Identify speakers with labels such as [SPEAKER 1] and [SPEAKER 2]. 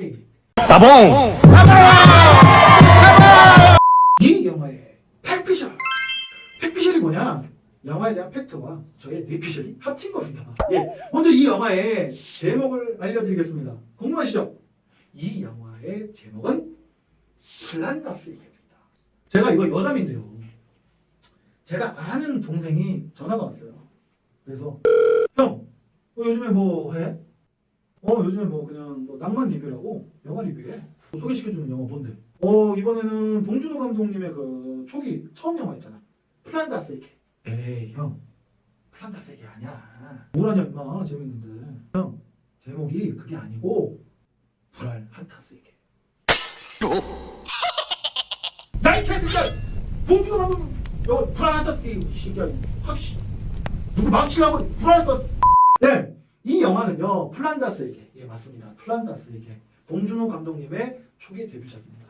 [SPEAKER 1] 디테일
[SPEAKER 2] 따봉!
[SPEAKER 1] 이 영화의 팩피셜. 팩피셜이 뭐냐? 영화에 대한 팩트와 저의 뇌피셜이 합친 겁니다. 예, 먼저 이 영화의 제목을 알려드리겠습니다. 궁금하시죠? 이 영화의 제목은 플란다스의 개입니다. 제가 이거 여담인데요. 제가 아는 동생이 전화가 왔어요. 그래서 형 어, 요즘에 뭐 해? 어 요즘에 뭐 그냥 뭐 낭만 리뷰라고? 영화 리뷰해 뭐 소개시켜주는 영화 뭔데? 어 이번에는 봉준호 감독님의 그 초기 처음 영화 있잖아 플란다스의 개 에이 형. 플란다스의 개 아니야. 뭐라냐 임마. 재밌는데. 형 제목이 그게 아니고 불알 한 타스의 개 야 이 개새끼야 봉준호 감독님! 영화 불알 한타스 얘기 이 새끼야 확씨 누구 망치려고 불알 한타스 네, 이 영화는요 플란다스에게 예 맞습니다 플란다스에게 봉준호 감독님의 초기 데뷔작입니다.